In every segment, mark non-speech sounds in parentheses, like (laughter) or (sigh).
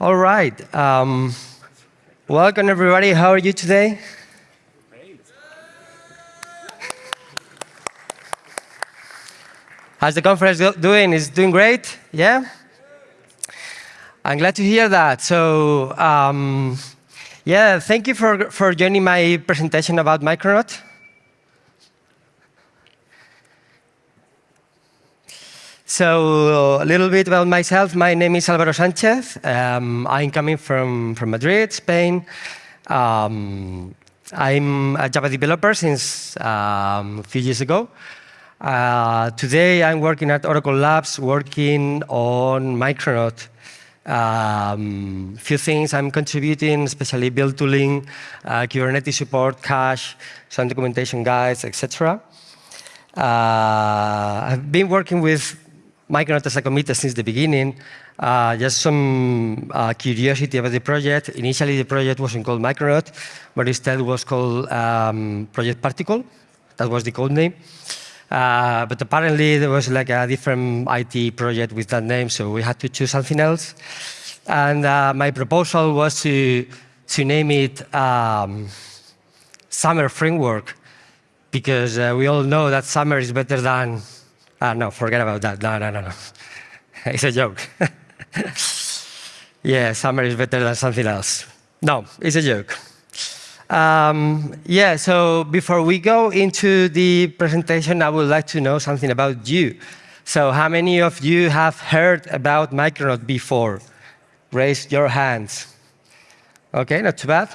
All right. Um, welcome, everybody. How are you today? How's the conference doing? Is doing great? Yeah? I'm glad to hear that. So, um, yeah, thank you for, for joining my presentation about Micronaut. So a little bit about myself. My name is Alvaro Sanchez. Um, I'm coming from, from Madrid, Spain. Um, I'm a Java developer since um, a few years ago. Uh, today, I'm working at Oracle Labs, working on Micronaut. Um, few things I'm contributing, especially build tooling, uh, Kubernetes support, cache, some documentation guides, etc. Uh, I've been working with Micronaut committer since the beginning. Uh, just some uh, curiosity about the project. Initially, the project wasn't called Micronaut, but instead was called um, Project Particle. That was the code name. Uh, but apparently, there was like a different IT project with that name, so we had to choose something else. And uh, my proposal was to, to name it um, Summer Framework, because uh, we all know that summer is better than Ah, no, forget about that. No, no, no, no. (laughs) it's a joke. (laughs) yeah, summer is better than something else. No, it's a joke. Um, yeah, so before we go into the presentation, I would like to know something about you. So how many of you have heard about Micronaut before? Raise your hands. OK, not too bad.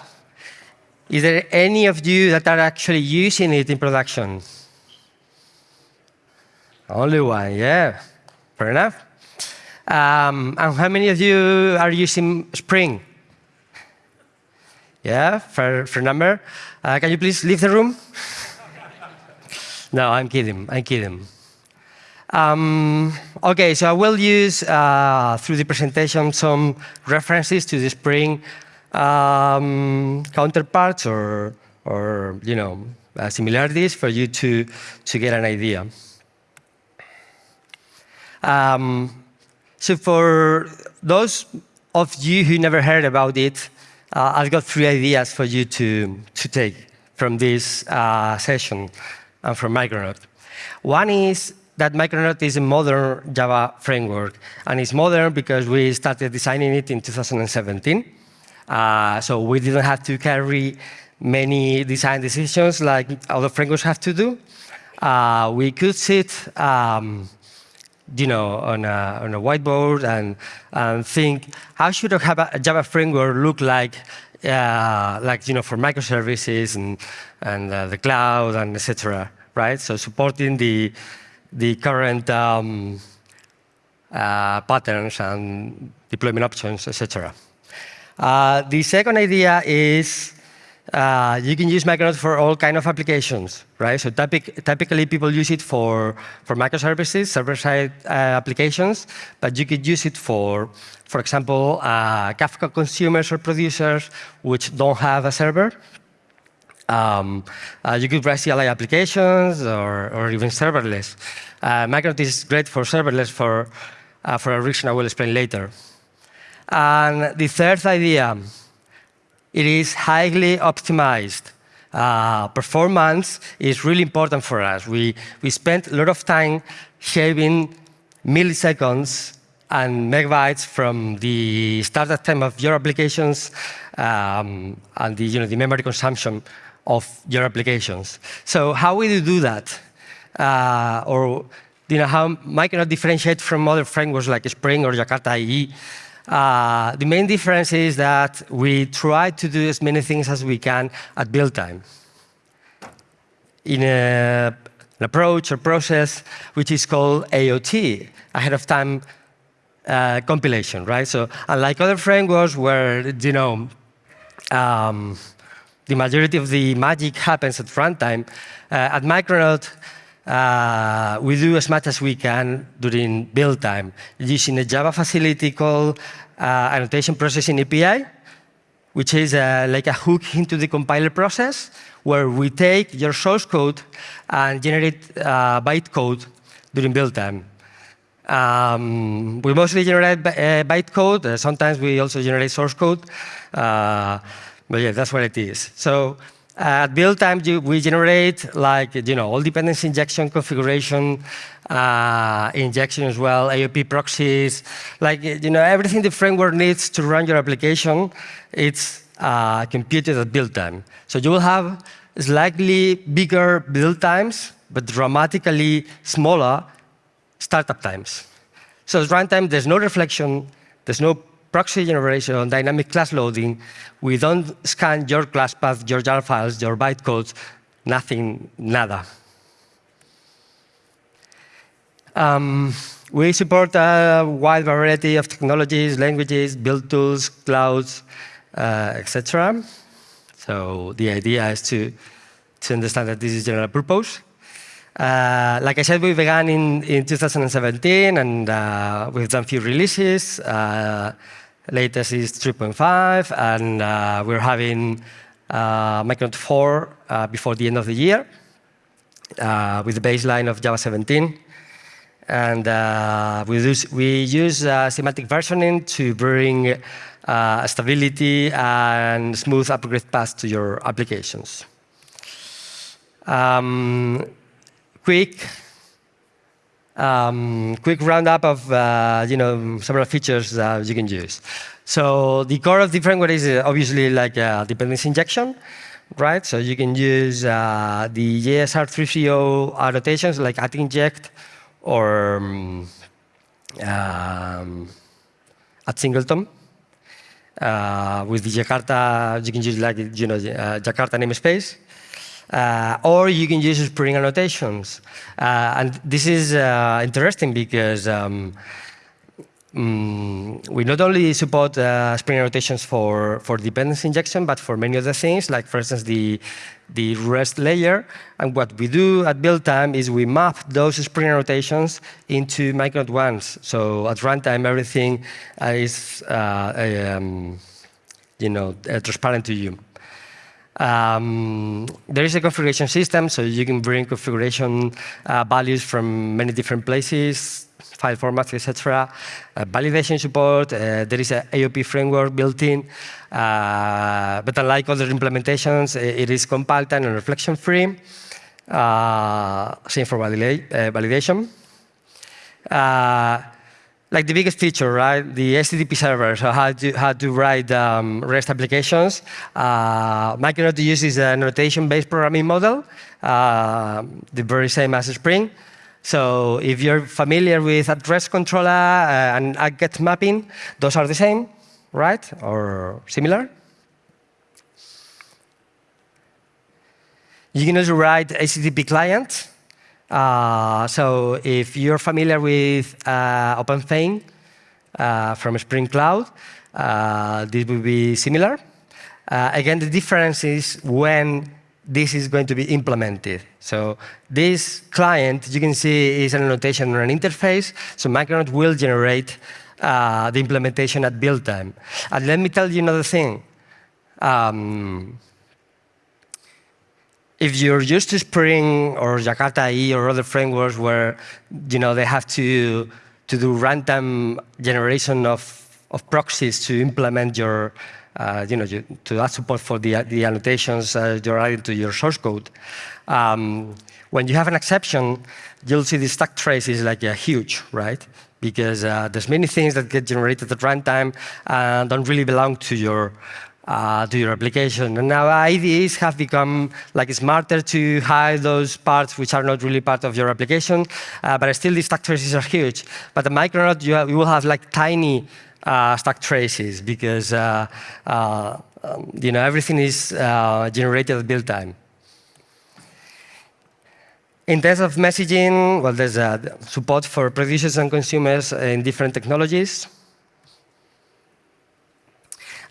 Is there any of you that are actually using it in production? Only one, yeah. Fair enough. Um, and how many of you are using Spring? Yeah, fair, fair number. Uh, can you please leave the room? no, I'm kidding. I'm kidding. Um, OK, so I will use, uh, through the presentation, some references to the Spring um, counterparts or, or you know, uh, similarities for you to, to get an idea. Um, so for those of you who never heard about it, uh, I've got three ideas for you to, to take from this uh, session and from Micronaut. One is that Micronaut is a modern Java framework. And it's modern because we started designing it in 2017. Uh, so we didn't have to carry many design decisions like other frameworks have to do. Uh, we could sit um, you know, on a, on a whiteboard and, and think, how should a Java framework look like, uh, like, you know, for microservices and, and uh, the cloud and etc. right? So supporting the, the current um, uh, patterns and deployment options, etc. Uh, the second idea is uh, you can use Micronaut for all kind of applications, right? So typic typically people use it for, for microservices, server-side uh, applications, but you could use it for, for example, uh, Kafka consumers or producers which don't have a server. Um, uh, you could write CLI applications or, or even serverless. Uh, Micronaut is great for serverless for, uh, for a reason I will explain later. And the third idea, it is highly optimized. Uh, performance is really important for us. We, we spent a lot of time shaving milliseconds and megabytes from the startup time of your applications um, and the, you know, the memory consumption of your applications. So how will you do that? Uh, or you know, how Micronaut differentiate from other frameworks like Spring or Jakarta EE uh, the main difference is that we try to do as many things as we can at build time in a, an approach or process which is called AOT, ahead of time uh, compilation, right? So unlike other frameworks where, you know, um, the majority of the magic happens at runtime, uh, at Micronaut, uh, we do as much as we can during build time using a Java facility called uh, Annotation Processing API, which is uh, like a hook into the compiler process where we take your source code and generate uh, bytecode during build time. Um, we mostly generate uh, bytecode. Uh, sometimes we also generate source code. But yeah, that's what it is. So at build time, we generate like you know all dependency injection configuration, uh, injection as well, AOP proxies, like you know everything the framework needs to run your application. It's uh, computed at build time. So you will have slightly bigger build times, but dramatically smaller startup times. So at runtime, there's no reflection, there's no proxy generation, dynamic class loading. We don't scan your class path, your jar files, your bytecodes, nothing, nada. Um, we support a wide variety of technologies, languages, build tools, clouds, uh, etc. So the idea is to, to understand that this is general purpose. Uh, like I said, we began in, in 2017, and uh, we've done a few releases. Uh, latest is 3.5, and uh, we're having uh, Micronaut 4 uh, before the end of the year uh, with the baseline of Java 17. And uh, we use, we use uh, semantic versioning to bring stability and smooth upgrade paths to your applications. Um, quick um, quick roundup of uh, you know several features that you can use. So the core of the framework is uh, obviously like a dependency injection, right? So you can use uh, the JSR 330 annotations like at inject or um, um, at singleton. Uh, with the Jakarta, you can use like you know uh, Jakarta namespace. Uh, or you can use Spring annotations. Uh, and this is uh, interesting because um, mm, we not only support uh, Spring annotations for, for dependency injection, but for many other things, like, for instance, the, the REST layer. And what we do at build time is we map those Spring annotations into Micronaut ones. So at runtime, everything is uh, um, you know, uh, transparent to you. Um, there is a configuration system, so you can bring configuration uh, values from many different places, file formats, etc. Uh, validation support, uh, there is an AOP framework built in, uh, but unlike other implementations, it is compile time and reflection-free. Uh, same for uh, validation like the biggest feature, right? The HTTP server, so how to, how to write um, REST applications. Uh, Micronaut uses a notation-based programming model, uh, the very same as Spring. So if you're familiar with at rest controller uh, and get mapping, those are the same, right? Or similar. You can also write HTTP client uh, so if you're familiar with uh, OpenFeign uh, from Spring Cloud, uh, this will be similar. Uh, again, the difference is when this is going to be implemented. So this client, you can see, is an annotation or an interface. So Micronaut will generate the implementation at build time. And let me tell you another thing. Um, if you're used to Spring or Jakarta E or other frameworks where you know they have to to do runtime generation of of proxies to implement your uh, you know you, to add support for the the annotations uh, you're adding to your source code. Um, when you have an exception, you'll see the stack trace is like a huge, right? Because uh, there's many things that get generated at runtime and don't really belong to your uh, to your application. And now IDEs have become like smarter to hide those parts which are not really part of your application, uh, but still these stack traces are huge. But the Micronaut, you, you will have like tiny uh, stack traces because uh, uh, um, you know everything is uh, generated at build time. In terms of messaging, well, there's support for producers and consumers in different technologies.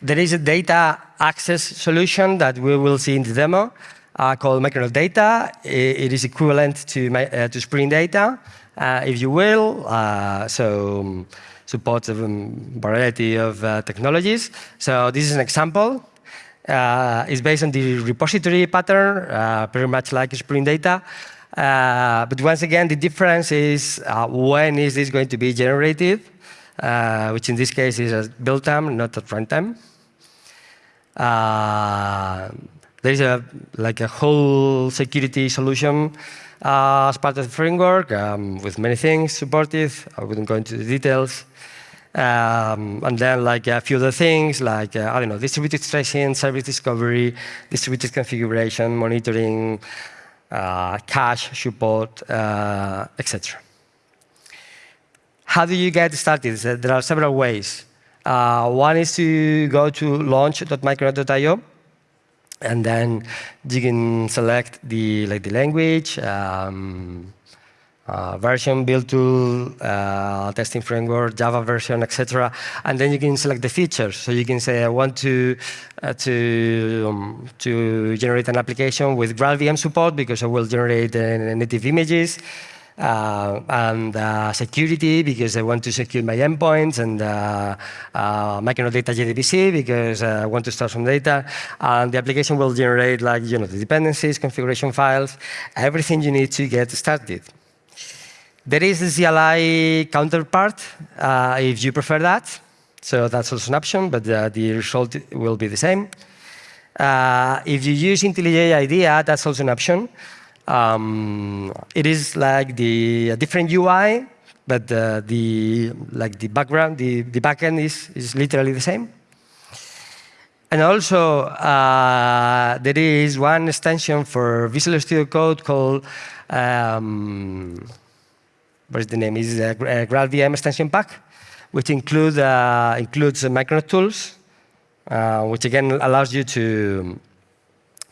There is a data access solution that we will see in the demo uh, called Micronaut Data. It is equivalent to, my, uh, to Spring Data, uh, if you will. Uh, so um, supports a variety of uh, technologies. So this is an example. Uh, it's based on the repository pattern, pretty much like Spring Data. But once again, the difference is when is this going to be generated, which in this case is at build time, not at runtime. Uh, there is a like a whole security solution uh, as part of the framework um, with many things supported. I wouldn't go into the details. Um, and then like a few other things like, uh, I don't know, distributed tracing, service discovery, distributed configuration, monitoring, uh, cache support, uh, etc. How do you get started? There are several ways. Uh, one is to go to launch.micronaut.io, and then you can select the like the language, um, uh, version, build tool, uh, testing framework, Java version, etc. And then you can select the features. So you can say, I want to uh, to um, to generate an application with GraalVM support because I will generate uh, native images. Uh, and uh, security because I want to secure my endpoints and uh, uh, Data JDBC because I want to store some data. And the application will generate like you know the dependencies, configuration files, everything you need to get started. There is the CLI counterpart uh, if you prefer that. So that's also an option, but uh, the result will be the same. Uh, if you use IntelliJ IDEA, that's also an option. Um, it is like the different UI, but uh, the like the background, the, the backend is, is literally the same. And also, uh, there is one extension for Visual Studio Code called um, what is the name? Is a GraalVM extension pack, which include, uh, includes Micronaut tools, uh, which again allows you to,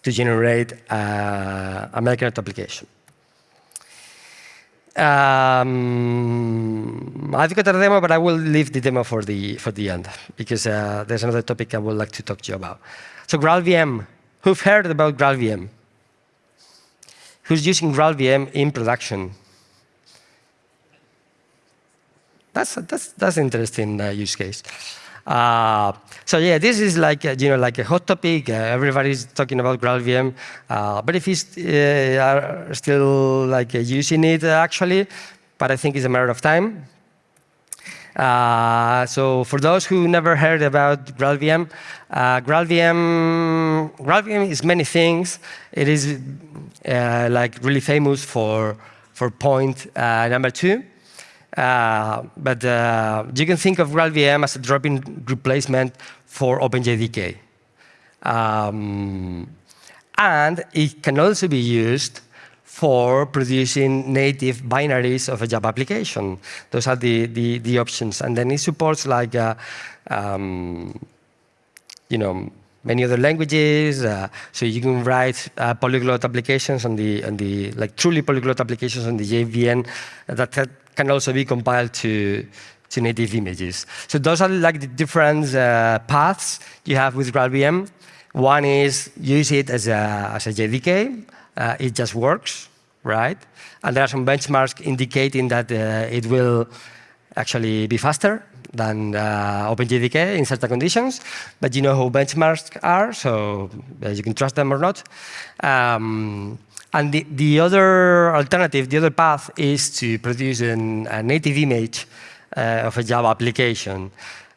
to generate uh, a Micronaut application. Um, I've got a demo, but I will leave the demo for the, for the end, because uh, there's another topic I would like to talk to you about. So GraalVM, who've heard about GraalVM? Who's using GraalVM in production? That's that's that's interesting uh, use case. Uh, so yeah, this is like uh, you know like a hot topic. Uh, everybody's talking about GraalVM, uh, but if you uh, are still like using it actually, but I think it's a matter of time. so for those who never heard about GraalVM, GraalVM GraalVM is many things. It is like really famous for for point number two. Uh, but uh, you can think of GraalVM as a drop-in replacement for OpenJDK. Um, and it can also be used for producing native binaries of a Java application. Those are the, the, the options. And then it supports like, uh, um, you know, many other languages. Uh, so you can write uh, polyglot applications on the, on the, like truly polyglot applications on the JVM that, that can also be compiled to, to native images. So those are like the different uh, paths you have with GraalVM. One is use it as a, as a JDK. Uh, it just works, right? And there are some benchmarks indicating that uh, it will actually be faster than uh, OpenJDK in certain conditions, but you know who benchmarks are, so uh, you can trust them or not. Um, and the, the other alternative, the other path is to produce an, a native image uh, of a Java application.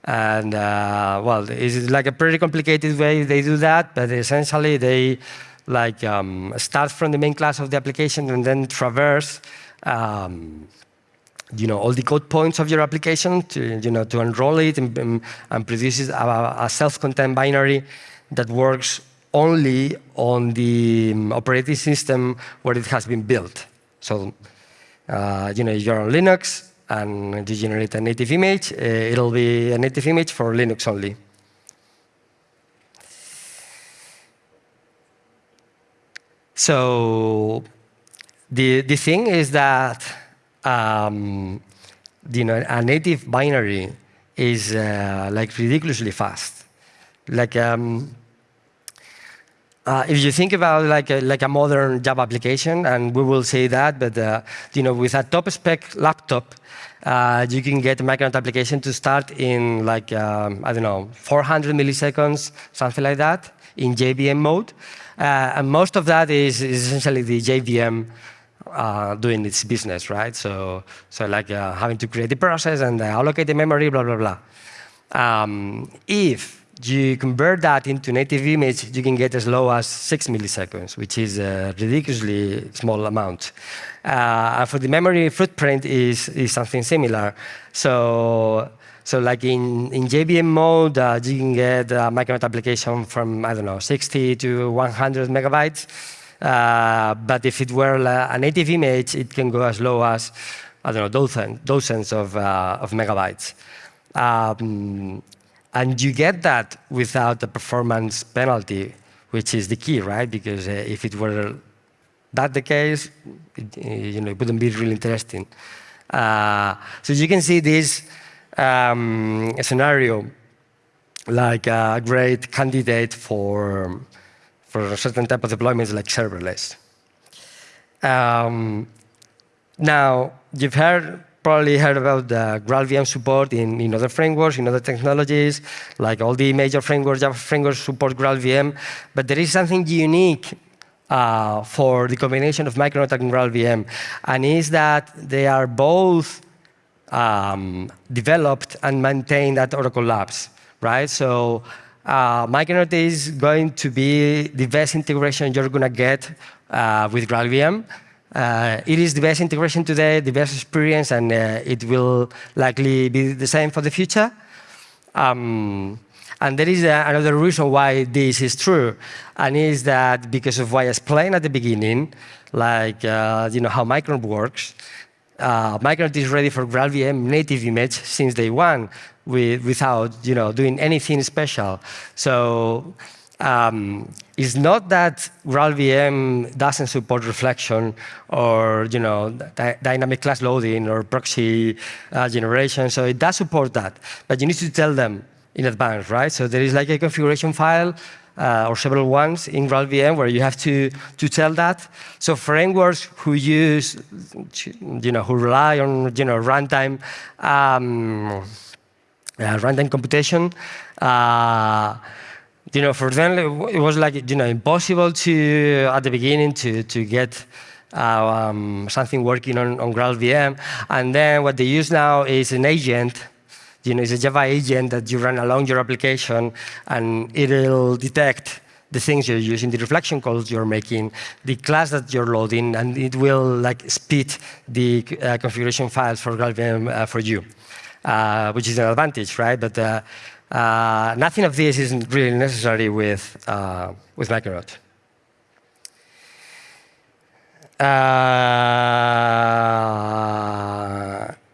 And uh, well, it's like a pretty complicated way they do that, but essentially they like um, start from the main class of the application and then traverse um, you know, all the code points of your application to, you know, to enroll it and, and produces a, a self-contained binary that works only on the um, operating system where it has been built. So, uh, you know, you're on Linux and you generate a native image, uh, it'll be a native image for Linux only. So the, the thing is that um, you know, a native binary is uh, like ridiculously fast. Like, um, uh, if you think about like a, like a modern Java application, and we will say that, but uh, you know, with a top spec laptop, uh, you can get a Micronaut application to start in like um, I don't know 400 milliseconds, something like that, in JVM mode, uh, and most of that is, is essentially the JVM uh, doing its business, right? So, so like uh, having to create the process and allocate the memory, blah, blah, blah. Um, if you convert that into native image, you can get as low as six milliseconds, which is a ridiculously small amount. Uh, and for the memory footprint is, is something similar. So, so like in, in JVM mode, uh, you can get a Micronaut application from, I don't know, 60 to 100 megabytes. Uh, but if it were a native image, it can go as low as, I don't know, dozens, dozens of, uh, of megabytes. Um, and you get that without the performance penalty, which is the key, right? Because uh, if it were that the case, it, you know, it wouldn't be really interesting. Uh, so you can see this um, scenario like a great candidate for, for a certain type of deployments like serverless. Um, now, you've heard probably heard about the GraalVM support in, in other frameworks, in other technologies, like all the major frameworks, Java frameworks support GraalVM, but there is something unique uh, for the combination of Micronaut and GraalVM, and is that they are both um, developed and maintained at Oracle Labs, right? So uh, Micronaut is going to be the best integration you're going to get uh, with GraalVM. Uh, it is the best integration today, the best experience, and uh, it will likely be the same for the future. Um, and there is uh, another reason why this is true, and is that because of what I explained at the beginning, like uh, you know how Micronaut works, uh, Micronaut is ready for GraalVM native image since day one, with, without you know doing anything special. So um, it's not that GraalVM doesn't support reflection or you know, dynamic class loading or proxy uh, generation, so it does support that. But you need to tell them in advance, right? So there is like a configuration file uh, or several ones in GraalVM where you have to, to tell that. So frameworks who use, you know, who rely on, you know, runtime, um, uh, runtime computation, uh, you know, for them, it was like, you know, impossible to, at the beginning, to, to get uh, um, something working on, on GraalVM. And then what they use now is an agent, you know, it's a Java agent that you run along your application, and it'll detect the things you're using, the reflection calls you're making, the class that you're loading, and it will like spit the uh, configuration files for GraalVM uh, for you, uh, which is an advantage, right? But uh, nothing of this is really necessary with, uh, with Micronaut. Uh,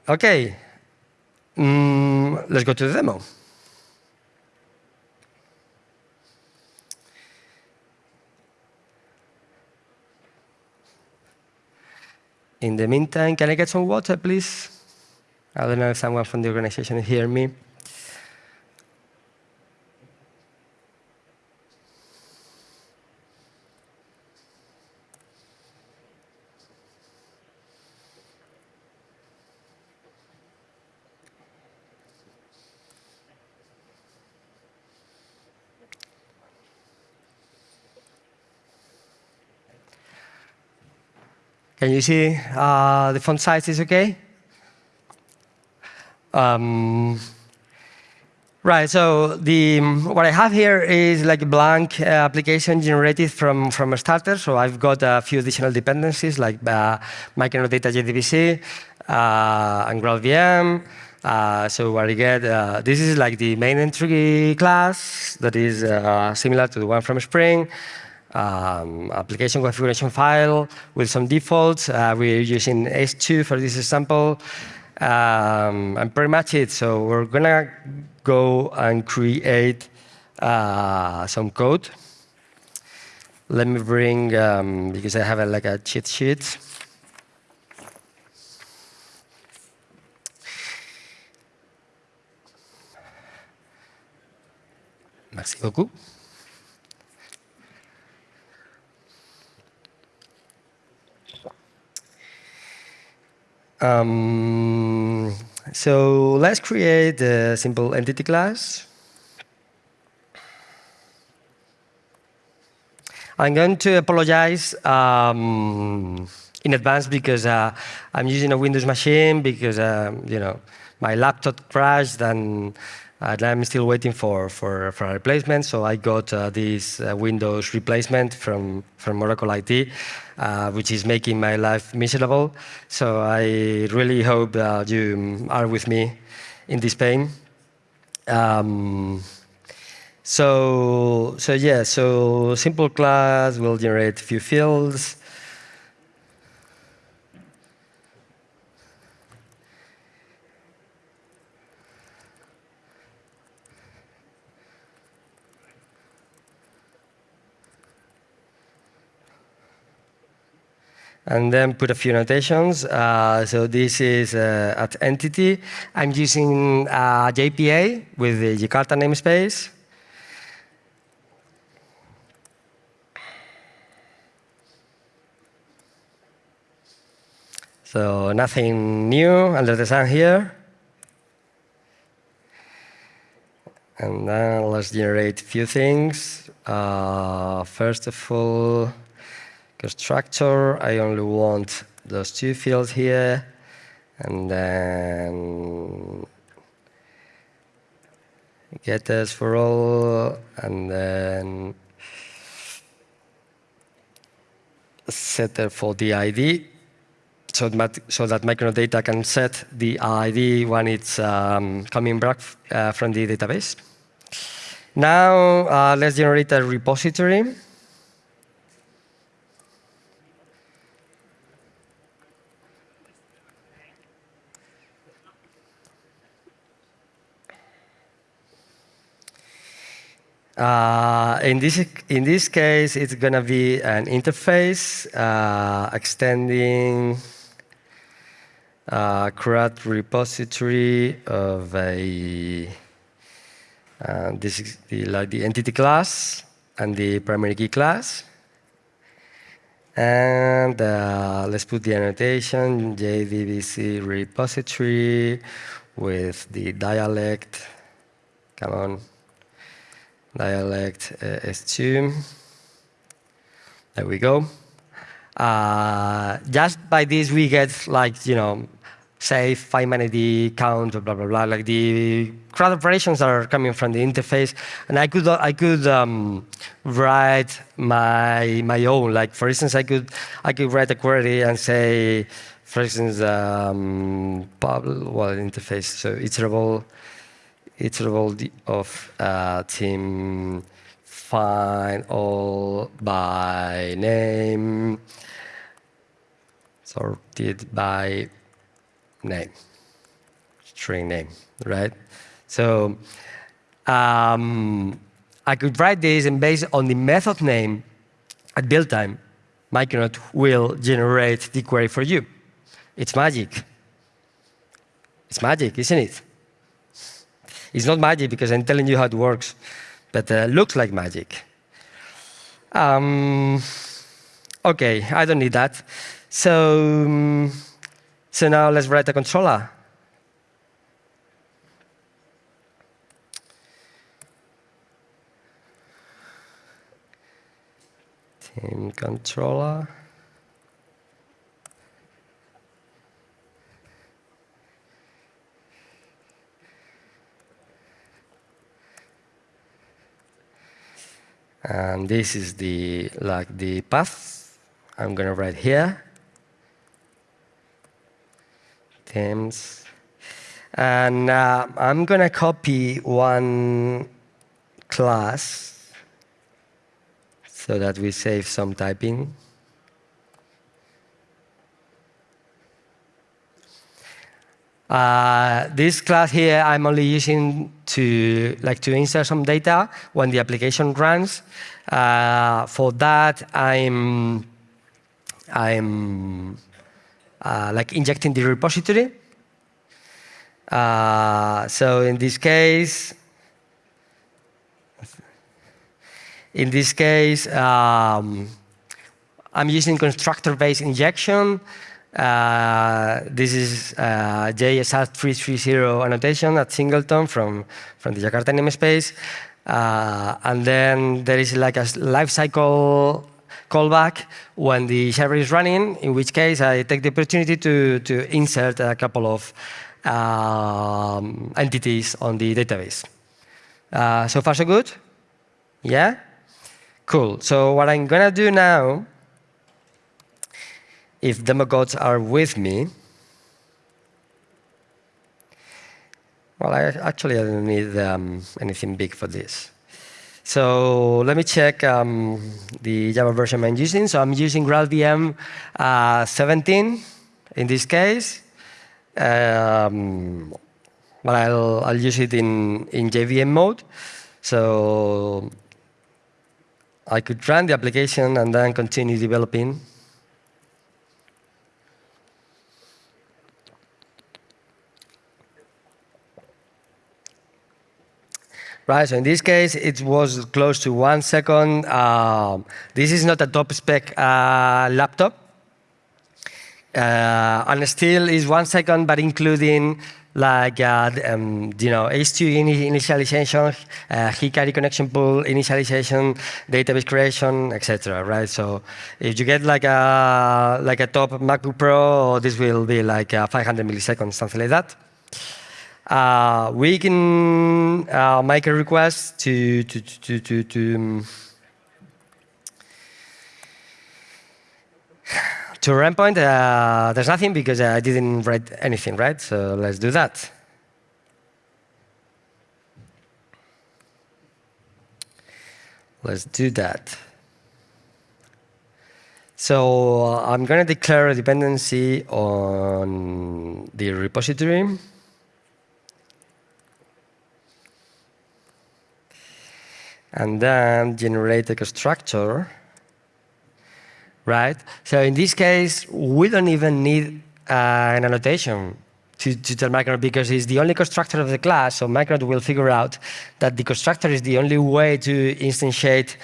OK. Mm, let's go to the demo. In the meantime, can I get some water, please? I don't know if someone from the organization hear me. Can you see uh, the font size is OK? Um, right, so the, what I have here is like a blank uh, application generated from, from a starter. So I've got a few additional dependencies like uh, Micronaut Data JDBC uh, and GraalVM. Uh, so what I get, uh, this is like the main entry class that is uh, similar to the one from Spring um, application configuration file with some defaults. Uh, we're using H2 for this example. Um, and pretty much it. So we're going to go and create uh, some code. Let me bring, um, because I have a, like a cheat sheet. Merci beaucoup. Um, so let's create a simple entity class. I'm going to apologize um, in advance because uh, I'm using a Windows machine because um, you know my laptop crashed and, and, I'm still waiting for, for, for a replacement. So I got uh, this uh, Windows replacement from, from Oracle IT, uh, which is making my life miserable. So I really hope you are with me in this pain. Um, so, so yeah, so simple class will generate a few fields. And then put a few notations. Uh, so this is uh, at entity. I'm using uh, JPA with the Jakarta namespace. So nothing new under the sun here. And then let's generate a few things. Uh, first of all, constructor, I only want those two fields here. And then getters for all, and then setter for the ID so that, so that Micronaut can set the ID when it's um, coming back uh, from the database. Now, uh, let's generate a repository. Uh, in, this, in this case, it's going to be an interface uh, extending uh, CRUD repository of a uh, this is the, like the entity class and the primary key class. And uh, let's put the annotation JDBC repository with the dialect. Come on, dialect uh, H2. There we go. Uh, just by this, we get like, you know, say find ID count, blah, blah, blah. Like the CRUD operations are coming from the interface. And I could, I could um, write my, my own. Like, for instance, I could, I could write a query and say, for instance, um, well, interface, so iterable, iterable of uh, team find all by name sorted by name, string name, right? So um, I could write this, and based on the method name at build time, Micronaut will generate the query for you. It's magic. It's magic, isn't it? It's not magic because I'm telling you how it works, but uh, looks like magic. Um, OK, I don't need that. So, um, so now let's write a controller. Team controller. And this is the like the path I'm going to write here. Teams. And uh, I'm going to copy one class so that we save some typing. Uh, this class here, I'm only using to like to insert some data when the application runs. Uh, for that, I'm I'm uh, like injecting the repository. Uh, so in this case, in this case, um, I'm using constructor-based injection. Uh, this is uh, JSR330 annotation at Singleton from, from the Jakarta namespace. Uh, and then there is like a lifecycle callback when the server is running, in which case I take the opportunity to, to insert a couple of um, entities on the database. Uh, so far, so good? Yeah? Cool. So what I'm going to do now, if demo gods are with me, well, I actually I don't need um, anything big for this. So let me check um, the Java version I'm using. So I'm using GraalVM uh, 17 in this case. Um, but I'll, I'll use it in, in JVM mode. So I could run the application and then continue developing. Right, so in this case, it was close to one second. Um, this is not a top spec uh, laptop. Uh, and still is one second, but including like uh, um, you know H2 initialization, uh, Hikari connection pool initialization, database creation, etc. Right. So if you get like a like a top MacBook Pro, this will be like uh, 500 milliseconds, something like that. Uh, we can uh, make a request to to to to, to um, to endpoint, uh, there's nothing because I didn't write anything, right? So let's do that. Let's do that. So uh, I'm going to declare a dependency on the repository. And then generate a constructor right? So in this case, we don't even need uh, an annotation to, to tell Micronaut because it's the only constructor of the class, so Micronaut will figure out that the constructor is the only way to instantiate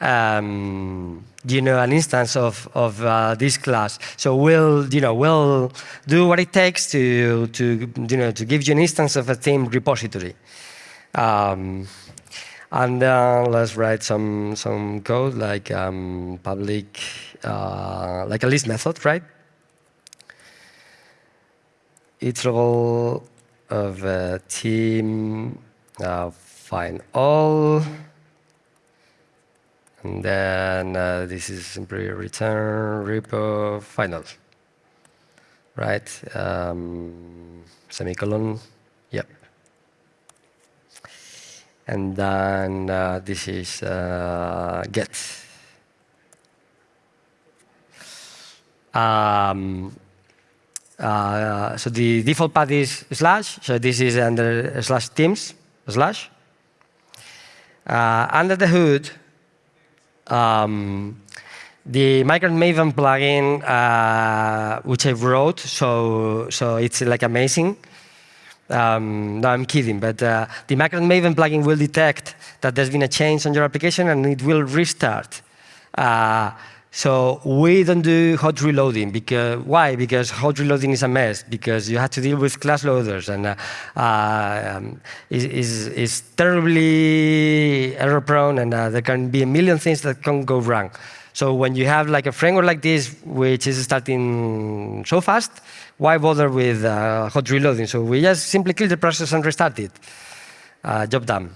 um, you know, an instance of, of uh, this class. So we'll, you know, we'll do what it takes to, to, you know, to give you an instance of a team repository. Um, and uh, let's write some, some code like um, public uh, like a list method, right? Iterable of a team, uh, find all. And then uh, this is simply return repo final, right? Um, semicolon, yep. And then uh, this is uh, get. Um, uh, so the default path is slash. So this is under slash teams slash. Uh, under the hood, um, the Micronaut Maven plugin, uh, which I wrote, so so it's like amazing. Um, no, I'm kidding, but uh, the Micronaut Maven plugin will detect that there's been a change on your application and it will restart. Uh, so we don't do hot reloading. Because, why? Because hot reloading is a mess, because you have to deal with class loaders, and uh, uh, um, is, is terribly error-prone, and uh, there can be a million things that can go wrong. So when you have like a framework like this, which is starting so fast, why bother with uh, hot reloading? So we just simply kill the process and restart it. Uh, job done.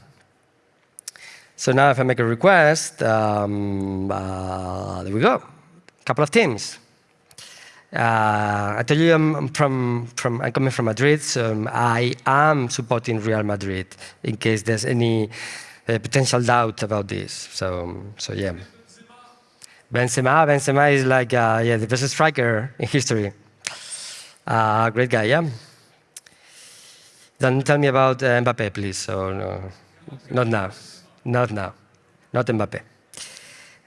So now if I make a request, um, uh, there we go, a couple of teams. Uh, I tell you I'm from, from, I'm coming from Madrid, so I am supporting Real Madrid in case there's any uh, potential doubt about this. So, so yeah. Benzema, Benzema is like uh, yeah the best striker in history. Uh, great guy, yeah. Don't tell me about uh, Mbappe, please. So no, not now. Not now. Not Mbappe.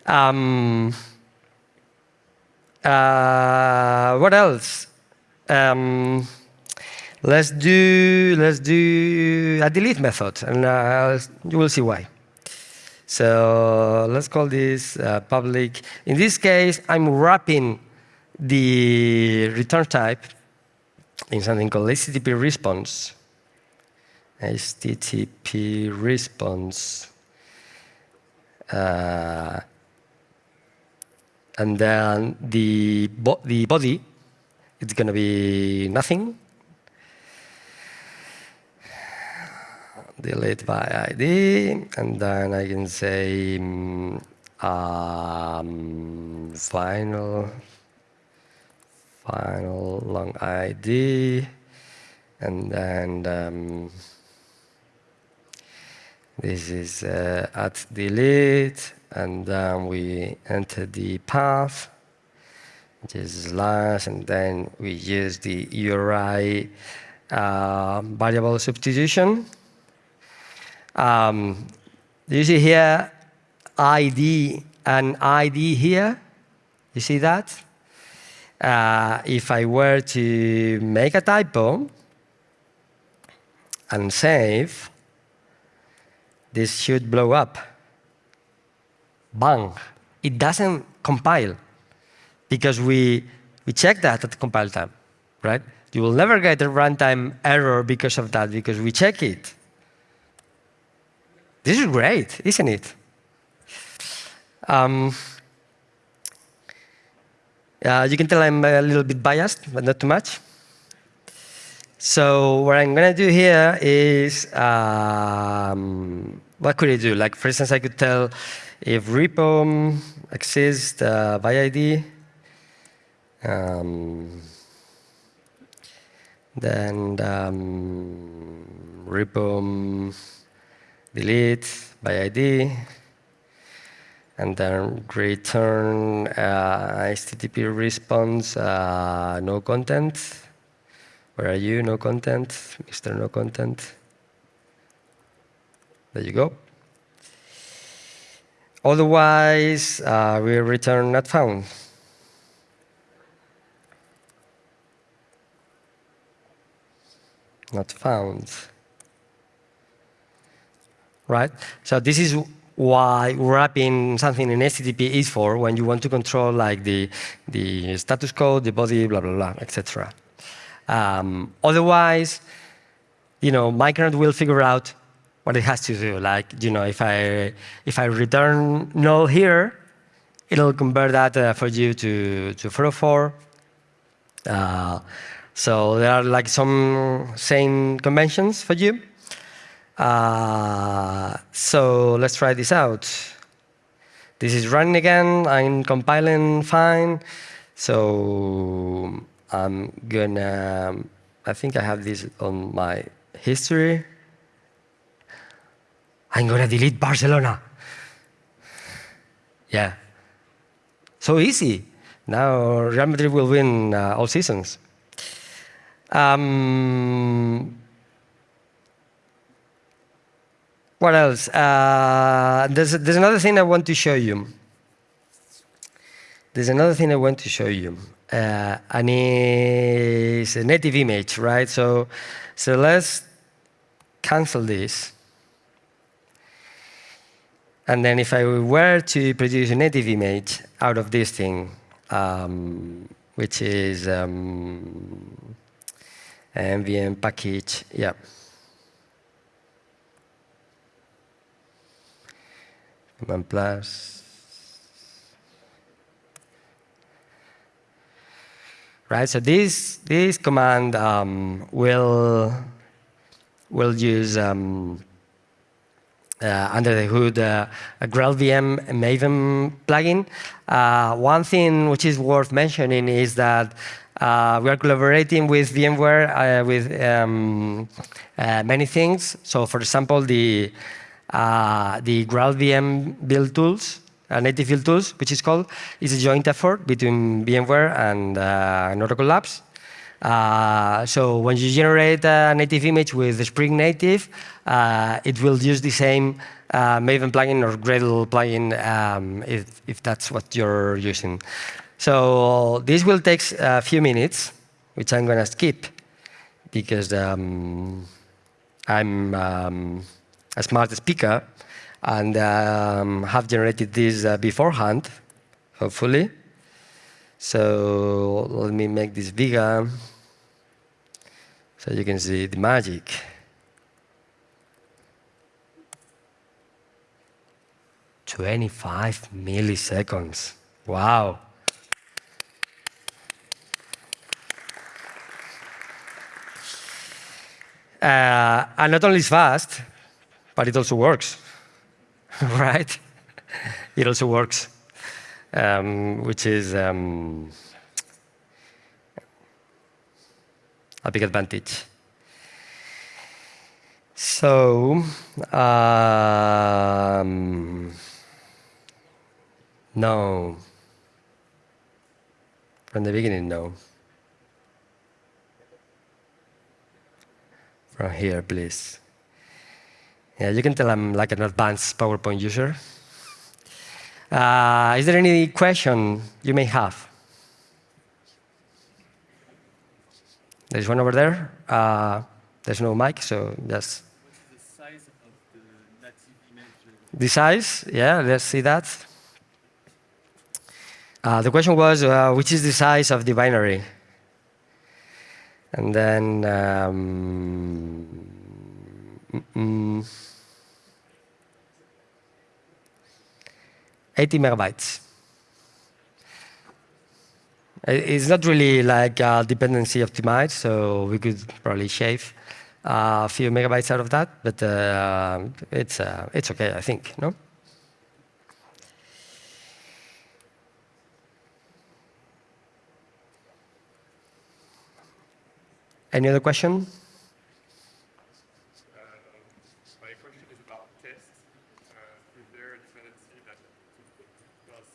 Um, uh, what else? Um, let's do let's do a delete method, and uh, you will see why. So let's call this uh, public. In this case, I'm wrapping the return type in something called HTTP response. HTTP response uh, and then the, bo the body, it's going to be nothing. Delete by ID, and then I can say um, final, final long ID, and then um, this is uh, at delete, and then we enter the path, which is slash, and then we use the URI uh, variable substitution. Um, you see here ID and ID here? You see that? Uh, if I were to make a typo and save, this should blow up. Bang. It doesn't compile because we, we check that at compile time, right? You will never get a runtime error because of that, because we check it. This is great, isn't it? Um, uh, you can tell I'm a little bit biased, but not too much. So what I'm going to do here is, um, what could I do? Like, for instance, I could tell if repo exists uh, by ID, um, then um, repo delete by ID, and then return uh, HTTP response uh, no content. Where are you? No content, Mr. No content. There you go. Otherwise, uh, we return not found. Not found. Right? So this is why wrapping something in HTTP is for when you want to control like the, the status code, the body, blah, blah, blah, etc. Um, otherwise, you know, Micronaut will figure out what it has to do. Like, you know, if I if I return null here, it'll convert that uh, for you to to 404. Uh, so there are like some same conventions for you. Uh, so let's try this out. This is running again. I'm compiling fine. So I'm gonna, I think I have this on my history. I'm gonna delete Barcelona. Yeah. So easy. Now Real Madrid will win uh, all seasons. Um, What else? Uh, there's, there's another thing I want to show you. There's another thing I want to show you. Uh, and it's a native image, right? So, so let's cancel this. And then if I were to produce a native image out of this thing, um, which is um, mvn package, yeah. Command plus. Right, so this, this command um, will, will use um, uh, under the hood uh, a GraalVM Maven plugin. Uh, one thing which is worth mentioning is that uh, we are collaborating with VMware uh, with um, uh, many things. So for example, the uh, the GraalVM build tools, uh, native build tools, which is called, is a joint effort between VMware and, uh, Oracle Labs. Uh, so when you generate a native image with the Spring Native, uh, it will use the same uh, Maven plugin or Gradle plugin um, if, if that's what you're using. So this will take a few minutes, which I'm going to skip because um, I'm um, a smart speaker and um, have generated this uh, beforehand, hopefully. So let me make this bigger so you can see the magic. Twenty-five milliseconds. Wow. Uh, and not only is fast, but it also works, (laughs) right? it also works, um, which is um, a big advantage. So, um, no. From the beginning, no. From here, please. Yeah, you can tell I'm like an advanced PowerPoint user. Uh, is there any question you may have? There's one over there. Uh, there's no mic, so. What's the size of the native image? The size, yeah, let's see that. Uh, the question was, uh, which is the size of the binary? And then, um, mm, mm, 80 megabytes. It's not really like uh, dependency optimized, so we could probably shave a few megabytes out of that, but uh, it's, uh, it's okay, I think, no? Any other question? Uh, My question is about tests. Uh, Is there a dependency that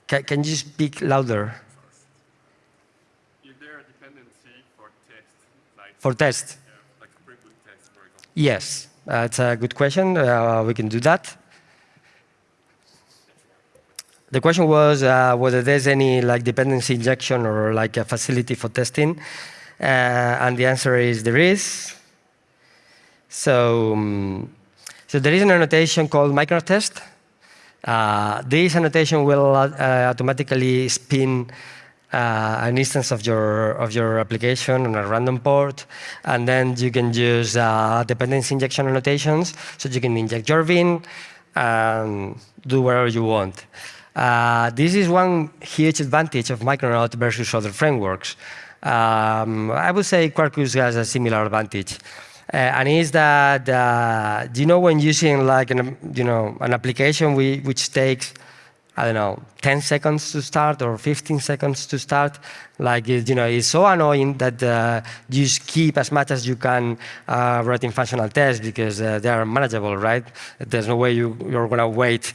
does, Ca can you speak louder is there a dependency for tests, like, for test? yeah, like tests, for example? Yes, that's a good question. Uh, we can do that. The question was uh, whether there's any like dependency injection or like a facility for testing, uh, and the answer is there is. So, um, so there is an annotation called MicronautTest. Uh, this annotation will uh, automatically spin uh, an instance of your of your application on a random port, and then you can use uh, dependency injection annotations. So you can inject your bean and do whatever you want. Uh, this is one huge advantage of Micronaut versus other frameworks. Um, I would say Quarkus has a similar advantage. Uh, and is that uh, you know when using like an you know an application we, which takes I don't know 10 seconds to start or 15 seconds to start? Like you know it's so annoying that uh, you keep as much as you can uh, writing functional tests because uh, they are manageable right? There's no way you, you're going to wait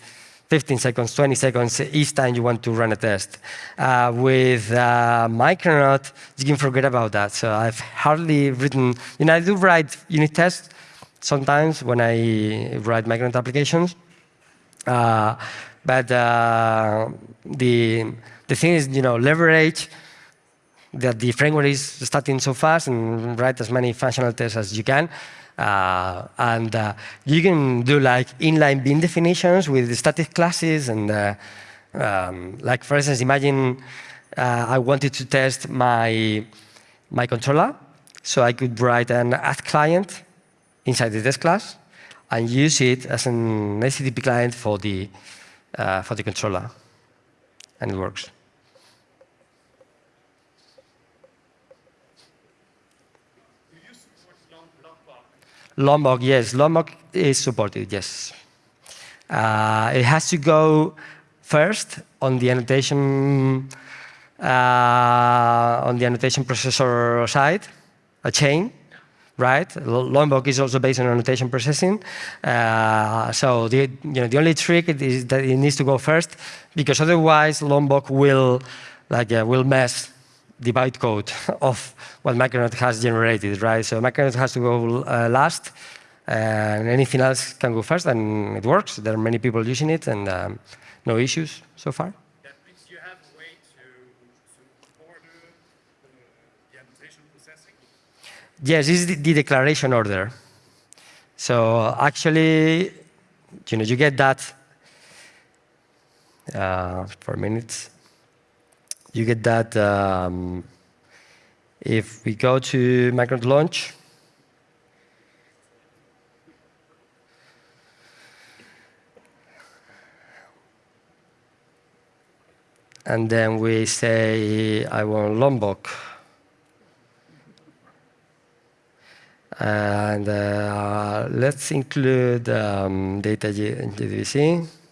15 seconds, 20 seconds each time you want to run a test. Uh, with uh, Micronaut, you can forget about that. So I've hardly written, you know, I do write unit tests sometimes when I write Micronaut applications. Uh, but uh, the, the thing is, you know, leverage that the framework is starting so fast and write as many functional tests as you can. Uh, and uh, you can do like inline bean definitions with static classes and uh, um, like for instance, imagine uh, I wanted to test my, my controller. So I could write an at client inside the test class and use it as an HTTP client for the, uh, for the controller. And it works. Do you support long, Lombok? Yes, Lombok is supported, yes. Uh, it has to go first on the annotation uh, on the annotation processor side, a chain, right? Lombok is also based on annotation processing. Uh, so the you know the only trick is that it needs to go first because otherwise Lombok will like uh, will mess the bytecode (laughs) of what Micronaut has generated, right? So Micronaut has to go uh, last, and anything else can go first, and it works. There are many people using it, and um, no issues so far. That means you have a way to, to order the, the annotation processing? Yes, this is the, the declaration order. So actually, you know, you get that uh, for minutes. You get that um, if we go to Micronaut launch. and then we say I want Lombok. And uh, let's include um, data JDBC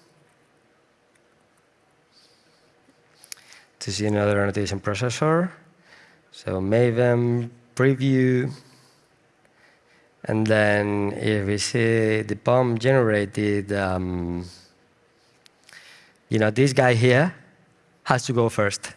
to see another annotation processor. So Maven preview. And then if we see the POM generated, um, you know, this guy here has to go first.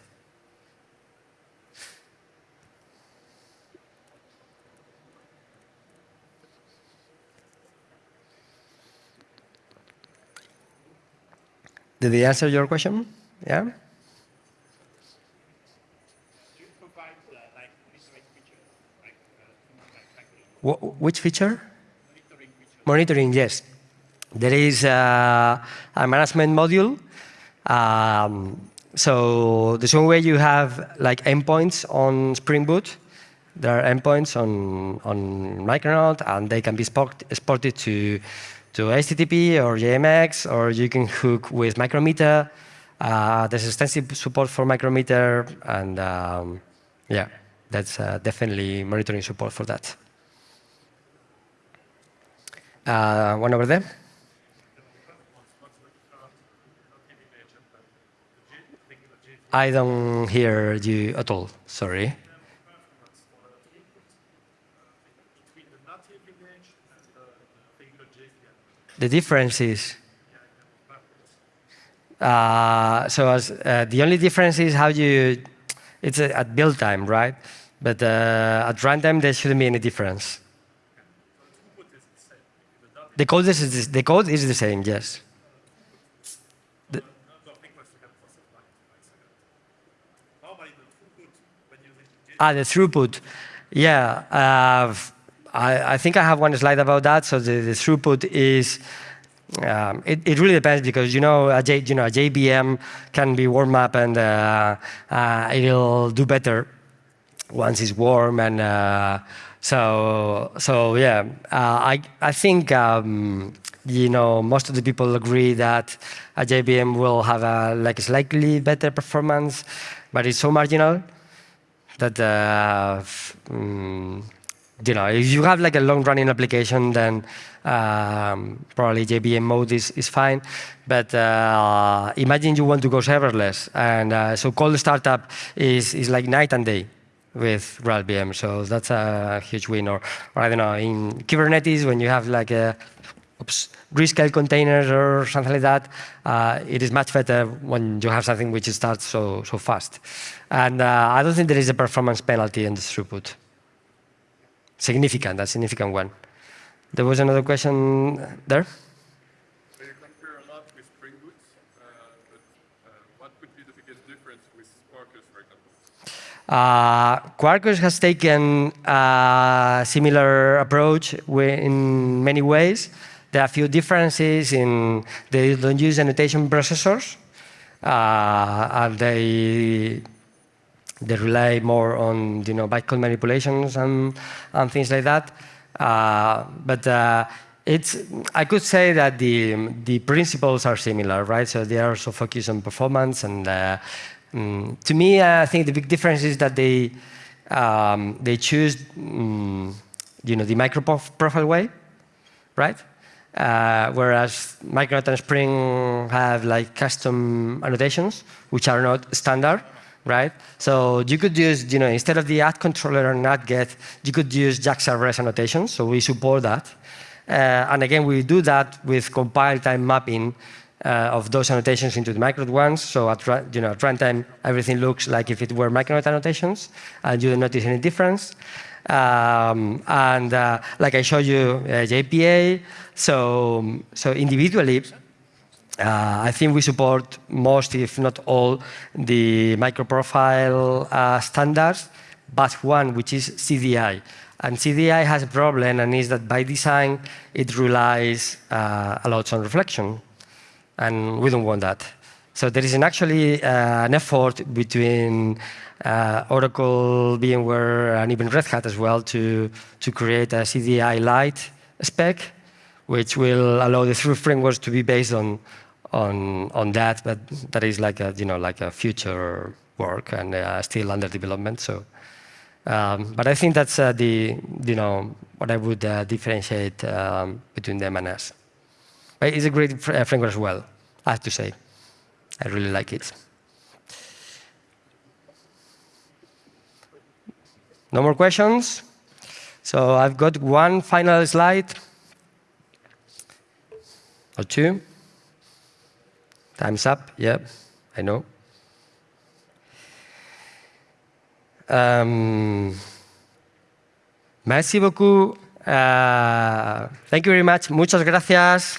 Did he answer your question? Yeah? Do you provide uh, like monitoring feature, like, uh, like factory Wh which feature? monitoring? Yes. There is a, a management module. Um, so the same way you have like endpoints on Spring Boot, there are endpoints on, on Micronaut, and they can be exported to, to HTTP or JMX, or you can hook with Micrometer. Uh, there's extensive support for Micrometer, and um, yeah, that's uh, definitely monitoring support for that. Uh, one over there. I don't hear you at all. Sorry. The difference is. Uh, so as, uh, the only difference is how you. It's uh, at build time, right? But uh, at runtime, there shouldn't be any difference. The code is the code is the same. Yes. Ah, the throughput. Yeah, uh, I, I think I have one slide about that. So the, the throughput is, um, it, it really depends because you know a J, you know a JVM can be warm up and uh, uh, it'll do better once it's warm and uh, so so yeah. Uh, I I think um, you know most of the people agree that a JVM will have a like slightly better performance, but it's so marginal that uh, mm, you know if you have like a long running application then um, probably JVM mode is, is fine but uh, imagine you want to go serverless and uh, so cold startup is, is like night and day with Graal so that's a huge win or, or I don't know in Kubernetes when you have like a oops, rescale containers or something like that, uh, it is much better when you have something which starts so, so fast. And uh, I don't think there is a performance penalty in the throughput. Significant, a significant one. There was another question there? So you compare a lot with Spring Boot, uh, but uh, what would be the biggest difference with Quarkus, for example? Uh, Quarkus has taken a similar approach in many ways. There are a few differences in they don't use annotation processors, uh, and they they rely more on you know bytecode manipulations and and things like that. Uh, but uh, it's I could say that the the principles are similar, right? So they are also focused on performance and. Mm, to me, I think the big difference is that they um, they choose mm, you know the micro profile way, right? Uh, whereas Micronaut and Spring have like custom annotations, which are not standard, right? So you could use, you know, instead of the at controller and at get, you could use JAX-RS annotations. So we support that. Uh, and again, we do that with compile time mapping of those annotations into the Micronaut ones. So at, you know, at runtime, everything looks like if it were Micronaut annotations, and you don't notice any difference. Um, and uh, like I showed you, uh, JPA. So, so individually, uh, I think we support most, if not all, the microprofile uh, standards, but one which is CDI. And CDI has a problem, and is that by design it relies uh, a lot on reflection, and we don't want that. So there is an actually uh, an effort between uh, Oracle, VMware, and even Red Hat as well to to create a CDI Lite spec, which will allow the three frameworks to be based on on on that, but that is like a you know like a future work and uh, still under development. So, um, but I think that's uh, the you know what I would uh, differentiate um, between them and us. But it's a great uh, framework as well. I have to say, I really like it. No more questions. So I've got one final slide or two. Time's up. Yep, I know. Um, merci beaucoup. Uh, thank you very much. Muchas gracias.